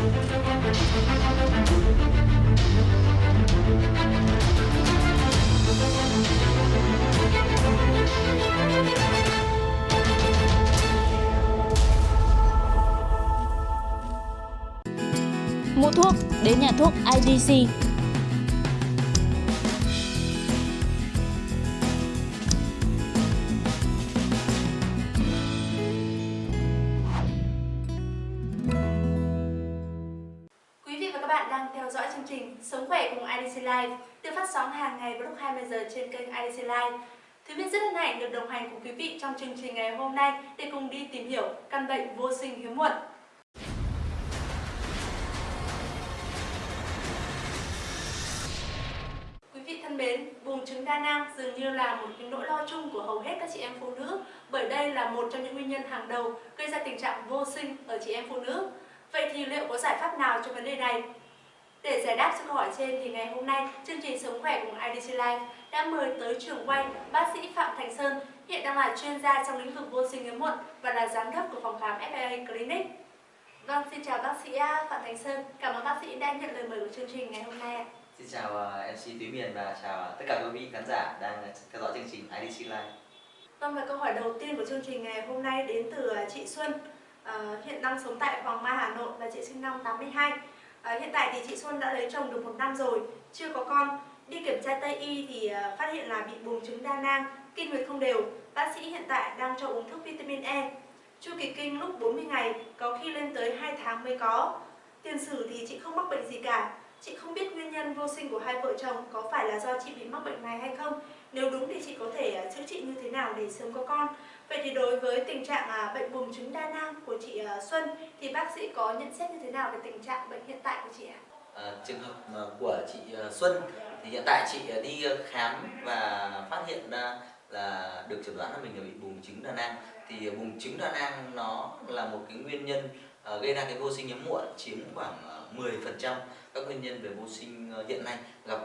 Mua thuốc đến nhà thuốc IDC. IDC Live được phát sóng hàng ngày vào lúc 20 giờ trên kênh IDC Live. Thúy Miên rất hân hạnh được đồng hành cùng quý vị trong chương trình ngày hôm nay để cùng đi tìm hiểu căn bệnh vô sinh hiếm muộn. Quý vị thân mến, buồng trứng đa nang dường như là một cái nỗi lo chung của hầu hết các chị em phụ nữ bởi đây là một trong những nguyên nhân hàng đầu gây ra tình trạng vô sinh ở chị em phụ nữ. Vậy thì liệu có giải pháp nào cho vấn đề này? Để giải đáp cho câu hỏi trên thì ngày hôm nay chương trình Sống khỏe cùng IDC Life đã mời tới trường quay bác sĩ Phạm Thành Sơn hiện đang là chuyên gia trong lĩnh vực vô sinh hiếm muộn và là giám đốc của phòng khám FAA Clinic. Vâng, xin chào bác sĩ Phạm Thành Sơn. Cảm ơn bác sĩ đã nhận lời mời của chương trình ngày hôm nay ạ. Xin chào uh, MC Túy Miền và chào tất cả quý vị khán giả đang theo dõi chương trình IDC Live. Vâng và câu hỏi đầu tiên của chương trình ngày hôm nay đến từ à, chị Xuân à, hiện đang sống tại Hoàng Mai Hà Nội và chị sinh năm 82 à, hiện tại thì chị Xuân đã lấy chồng được một năm rồi chưa có con. Đi kiểm tra Tây y thì ờ, phát hiện là bị buồng trứng đa nang kinh nguyệt không đều. Bác sĩ hiện tại đang cho uống thuốc vitamin E. Chu kỳ kinh lúc 40 ngày có khi lên tới 2 tháng mới có. Tiền sử thì chị không mắc bệnh gì cả. Chị không biết nguyên nhân vô sinh của hai vợ chồng có phải là do chị bị mắc bệnh này hay không. Nếu đúng thì chị có thể ờ, chữa trị như thế nào để sớm có con. Vậy thì đối với tình trạng à, bệnh buồng trứng đa nang của chị à, Xuân Thì bác sĩ có nhận xét như thế nào về tình trạng bệnh hiện tại của chị ạ? À, trường hợp à, của chị Xuân thì hiện tại chị đi khám và phát hiện ra là được chẩn đoán là mình là bị buồng trứng đa nang thì buồng trứng đa nang nó là một cái nguyên nhân gây ra cái vô sinh hiếm muộn chiếm khoảng 10% các nguyên nhân về vô sinh hiện nay gặp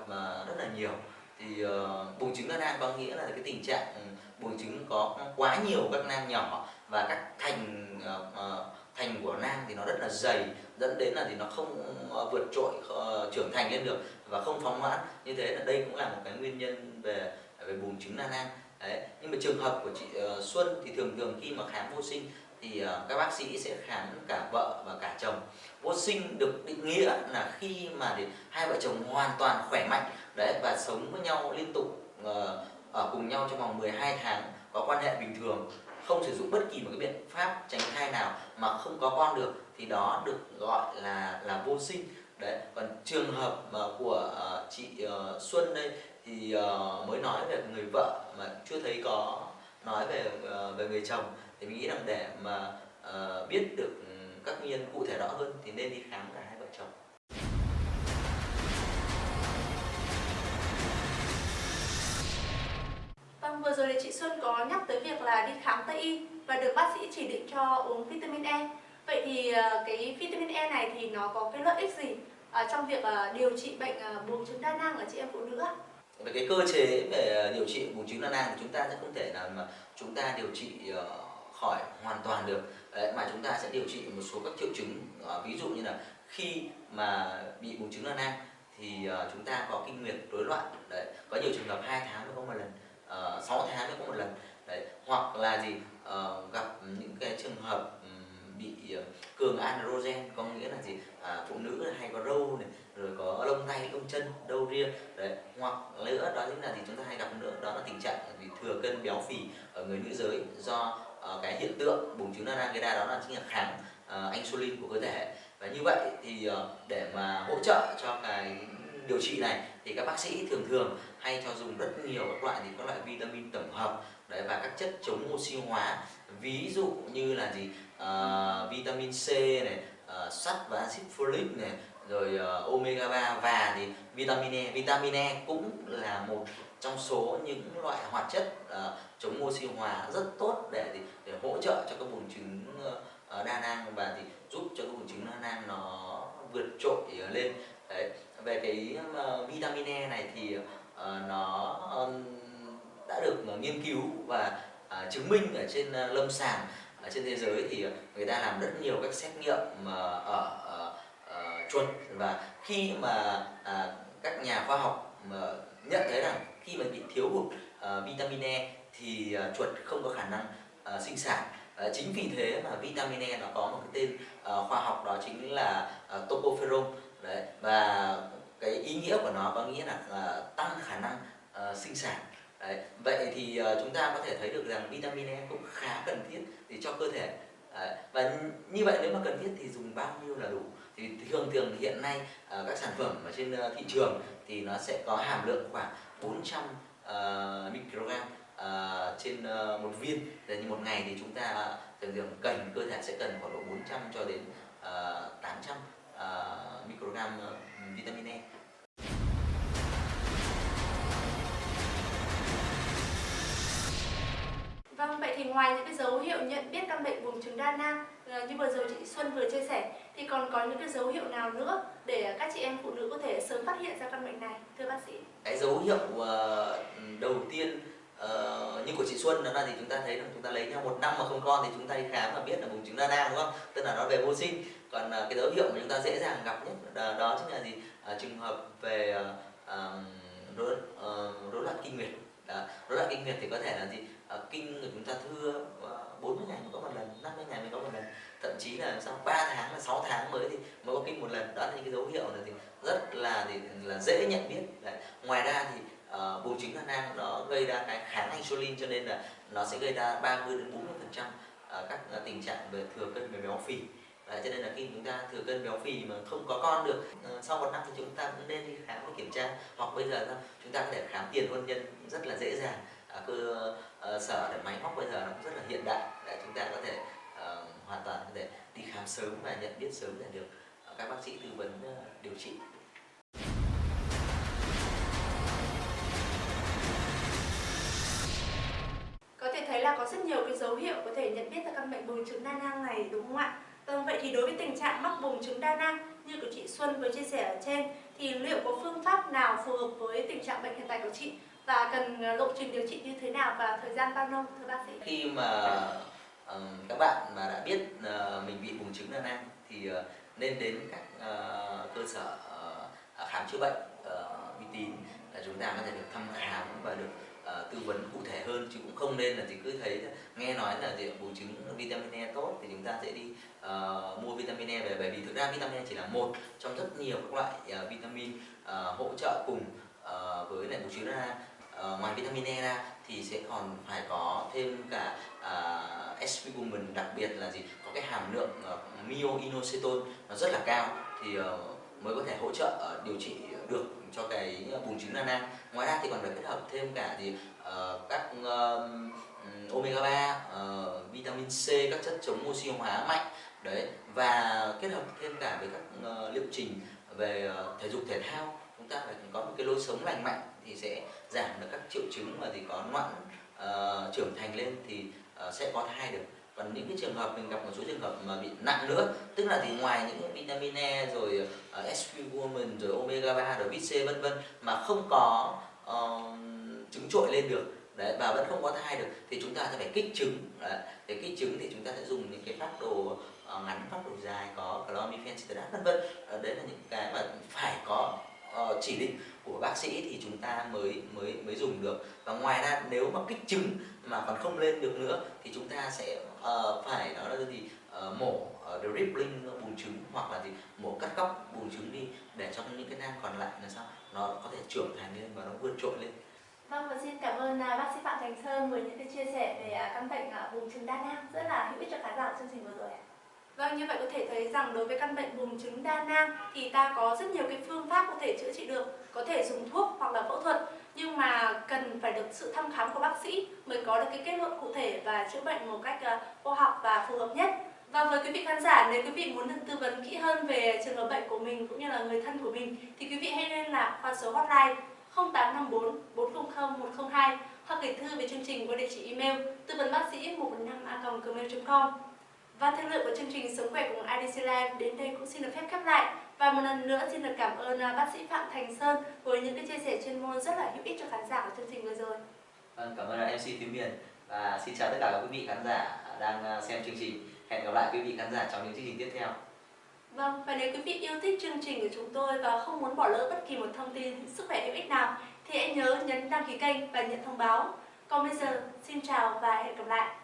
rất là nhiều thì uh, buồng trứng đa nang có nghĩa là cái tình trạng ừ, buồng trứng có quá nhiều các nang nhỏ và các thành uh, uh, thành của nang thì nó rất là dày dẫn đến là thì nó không uh, vượt trội uh, trưởng thành lên được và không phóng mãn như thế là đây cũng là một cái nguyên nhân về về buồng trứng đa nang Đấy. nhưng mà trường hợp của chị uh, Xuân thì thường thường khi mà khám vô sinh thì ờ, các bác sĩ sẽ khám cả vợ và cả chồng. Vô sinh được định nghĩa là khi mà hai vợ chồng hoàn toàn khỏe mạnh đấy và sống với nhau liên tục ờ, ở cùng nhau trong vòng 12 tháng có quan hệ bình thường không sử dụng bất kỳ một cái biện pháp tránh thai nào mà không có con được thì đó được gọi là là vô sinh. Đấy còn trường hợp mà của uh, chị uh, Xuân đây thì uh, mới nói về người vợ mà chưa thấy có nói về uh, về người chồng thì mình nghĩ rằng để mà uh, biết được các nguyên nhân cụ thể rõ hơn thì nên đi khám cả hai vợ chồng Vâng, vừa rồi thì chị Xuân có nhắc tới việc là đi khám Tây y và được bác sĩ chỉ định cho uống vitamin E. Vậy thì cái vitamin E này thì nó có cái lợi ích gì trong việc điều trị bệnh buồng trứng đa nang ở chị em phụ nữ ạ? về cái cơ chế về điều trị buồng trứng đa nang thì chúng ta sẽ không thể nào mà chúng ta điều trị khỏi hoàn toàn được. Đấy, mà chúng ta sẽ điều trị một số các triệu chứng ờ, ví dụ như là khi mà bị bùng trứng đa nang thì ờ, chúng ta có kinh nguyệt rối loạn. Đấy có nhiều trường hợp hai tháng mới có một lần ờ, uh, 6 tháng mới có một lần. Đấy hoặc là gì uh, gặp những cái trường hợp bị cường androgen có nghĩa là gì? À, phụ nữ hay có râu này rồi có lông tay lông chân đâu ria. Đấy hoặc nữa đó chính là gì? Chúng ta hay gặp nữa béo phì ở người nữ giới do uh, cái hiện tượng bùng trứng đa nang gây ra đó là chính là kháng uh, insulin của cơ thể. Và như vậy thì uh, để mà hỗ trợ cho cái điều trị này thì các bác sĩ thường thường hay cho dùng rất nhiều các loại thì các loại vitamin tổng hợp đấy và các chất chống oxy hóa. Ví dụ như là gì? Uh, vitamin C này uh, sắt và axit folic này rồi uh, omega 3 và thì vitamin E. Vitamin E cũng là một trong số những loại hoạt chất uh, chống oxy hóa rất tốt để để, để hỗ trợ cho các buồng trứng uh, đa nang và thì giúp cho các buồng trứng đa nang nó vượt trội ờ, lên. Đấy về cái uh, vitamin E này thì uh, nó um, đã được uh, nghiên cứu và uh, chứng minh ở trên uh, lâm sàng ở trên thế giới thì người ta làm rất nhiều các xét nghiệm uh, ở chuột. Và khi mà uh, các nhà khoa học mà nhận thấy rằng khi mà bị thiếu hụt uh, vitamin E thì uh, chuột không có khả năng uh, sinh sản. Uh, chính vì thế mà vitamin E nó có một cái tên uh, khoa học đó chính là uh, tocopherol đấy và cái ý nghĩa của nó có nghĩa là uh, tăng khả năng uh, sinh sản. Đấy vậy thì uh, chúng ta có thể thấy được rằng vitamin E cũng khá cần thiết để cho cơ thể. Đấy. và như vậy nếu mà cần thiết thì dùng bao nhiêu là đủ. Thì thường thường hiện nay à, các sản phẩm ở trên thị trường thì nó sẽ có hàm lượng khoảng 400 uh, ờ, microgram uh, trên uh, một viên Thế như một ngày thì chúng ta thường thường cần cơ thể sẽ cần khoảng độ 400 cho đến uh, 800 uh, microgram uh, vitamin E Vâng, vậy thì ngoài những cái dấu hiệu nhận biết căn bệnh buồng trứng đa nang như vừa rồi chị Xuân vừa chia sẻ thì còn có những cái dấu hiệu nào nữa để các chị em phụ nữ có thể sớm phát hiện ra căn bệnh này thưa bác sĩ? Cái dấu hiệu uh, đầu tiên uh, như của chị Xuân đó là thì chúng ta thấy là chúng ta lấy nhau một năm mà không con thì chúng ta đi khám và biết là bùng trứng đa nang đúng không? Tức là nó về vô sinh. Còn uh, cái dấu hiệu mà chúng ta dễ dàng gặp nhất đó, đó chính là gì? Uh, trường hợp về uh, rối uh, rối loạn kinh nguyệt. Rối loạn kinh nguyệt thì có thể là gì? uh, kinh của chúng ta thưa uh, 40 ngày mới có một lần 50 ngày mới có một lần thậm chí là sau 3 tháng là 6 tháng mới thì mới có kinh một lần. Đó là những cái dấu hiệu này thì rất là thì là dễ nhận biết. Đấy. ngoài ra thì uh, bùng trứng đa nang nó gây ra cái kháng insulin cho nên là nó sẽ gây ra 30 đến 40 phần trăm ờ, các ờ, tình trạng về thừa cân về béo phì. Đấy, cho nên là khi chúng ta thừa cân béo phì mà không có con được sau một năm thì chúng ta cũng nên đi khám và kiểm tra. Hoặc bây giờ chúng ta có thể khám tiền hôn nhân rất là dễ dàng. Cơ sở để máy móc bây giờ nó cũng rất là hiện đại. Để chúng ta có thể uh, hoàn toàn có thể đi khám sớm và nhận biết sớm để được uh, các bác sĩ tư vấn uh, điều trị Có thể thấy là có rất nhiều cái dấu hiệu có thể nhận biết ra căn bệnh buồng trứng đa nang này đúng không ạ? Vâng, vậy thì đối với tình trạng mắc buồng trứng đa nang như của chị Xuân vừa chia sẻ ở trên thì liệu có phương pháp nào phù hợp với tình trạng bệnh hiện tại của chị và cần ờ, lộ trình điều trị như thế nào và thời gian bao lâu thưa bác sĩ? Khi mà uh, các bạn mà đã biết uh, mình bị buồng trứng đa nang thì uh, nên đến các uh, cơ sở uh, khám chữa bệnh uh, uy tín là chúng ta có thể được thăm khám và được uh, tư vấn cụ thể hơn chứ cũng không nên là chỉ cứ thấy nghe nói là gì buồng trứng vitamin E tốt thì chúng ta sẽ đi uh, mua vitamin E về. Bởi vì thực ra vitamin E chỉ là một trong rất nhiều các loại uh, vitamin uh, hỗ trợ cùng uh, với lại bùng trứng ra. Uh, ngoài vitamin E ra thì sẽ còn phải có thêm cả uh, SP đặc biệt là gì? Có cái hàm lượng ờ, uh, myoinositol nó rất là cao thì uh, mới có thể hỗ trợ uh, điều trị được cho cái bùng trứng đa nang ngoài ra thì còn phải kết hợp thêm cả thì uh, các uh, omega 3 uh, vitamin C các chất chống oxy hóa mạnh. Đấy và kết hợp thêm cả với các uh, liệu trình về uh, thể dục thể thao. Chúng ta phải có một cái lối sống lành mạnh thì sẽ giảm được các triệu chứng mà thì có loạn uh, trưởng thành lên thì uh, sẽ có thai được. Còn những cái trường hợp mình gặp một số trường hợp mà bị nặng nữa tức là thì ngoài những vitamin E rồi ờ, uh, SQ woman rồi omega 3 rồi vit C vân vân mà không có uh, trứng trội lên được đấy và vẫn không có thai được thì chúng ta sẽ phải kích trứng đấy. để kích trứng thì chúng ta sẽ dùng những cái phác đồ uh, ngắn phác đồ dài có clomiphene citrate vân vân. Đấy là những cái mà phải có uh, chỉ định của bác sĩ thì chúng ta mới mới mới dùng được. Và ngoài ra nếu mà kích trứng mà còn không lên được nữa thì chúng ta sẽ uh, phải đó là gì? Uh, mổ uh, dribbling bùn trứng hoặc là gì? Mổ cắt góc bùn trứng đi để cho những cái nang còn lại là sao? Nó có thể trưởng thành lên và nó vươn trội lên. Vâng và xin cảm ơn à, bác sĩ Phạm Thành Sơn với những cái chia sẻ về à, căn bệnh à, bùng trứng đa nang rất là hữu ích cho khán giả của chương trình vừa rồi ạ. Vâng, như vậy có thể thấy rằng đối với căn bệnh buồng trứng đa nang thì ta có rất nhiều cái phương pháp có thể chữa trị được, có thể dùng thuốc hoặc là phẫu thuật, nhưng mà cần phải được sự thăm khám của bác sĩ mới có được cái kết luận cụ thể và chữa bệnh một cách ờ, khoa học và phù hợp nhất. Và với quý vị khán giả, nếu quý vị muốn được tư vấn kỹ hơn về trường hợp bệnh của mình cũng như là người thân của mình thì quý vị hãy liên lạc qua số hotline 0854 400 102 hoặc gửi thư về chương trình qua địa chỉ email tư vấn bác sĩ 115a.gmail.com và thời lượng của chương trình Sống khỏe cùng IDC Live đến đây cũng xin được phép khép lại. Và một lần nữa xin được cảm ơn à, bác sĩ Phạm Thành Sơn với những cái chia sẻ chuyên môn rất là hữu ích cho khán giả của chương trình vừa rồi. Vâng, cảm ơn MC Thúy Miền và xin chào tất cả các quý vị khán giả đang à, xem chương trình. Hẹn gặp lại quý vị khán giả trong những chương trình tiếp theo. Vâng, và nếu quý vị yêu thích chương trình của chúng tôi và không muốn bỏ lỡ bất kỳ một thông tin sức khỏe hữu ích nào thì hãy nhớ nhấn đăng ký kênh và nhận thông báo. Còn bây giờ, xin chào và hẹn gặp lại.